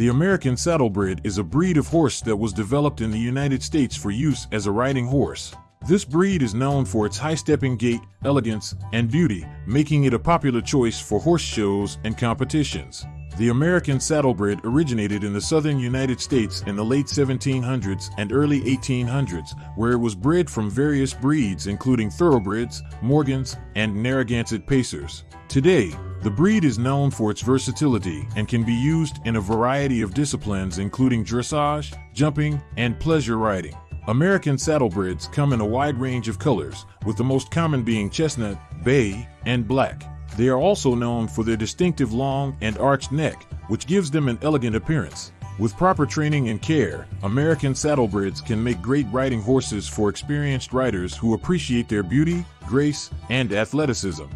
The American Saddlebred is a breed of horse that was developed in the United States for use as a riding horse. This breed is known for its high-stepping gait, elegance, and beauty, making it a popular choice for horse shows and competitions. The American Saddlebred originated in the southern United States in the late 1700s and early 1800s, where it was bred from various breeds including Thoroughbreds, Morgans, and Narragansett Pacers. Today, the breed is known for its versatility and can be used in a variety of disciplines including dressage, jumping, and pleasure riding. American saddlebreds come in a wide range of colors, with the most common being chestnut, bay, and black. They are also known for their distinctive long and arched neck, which gives them an elegant appearance. With proper training and care, American saddlebreds can make great riding horses for experienced riders who appreciate their beauty, grace, and athleticism.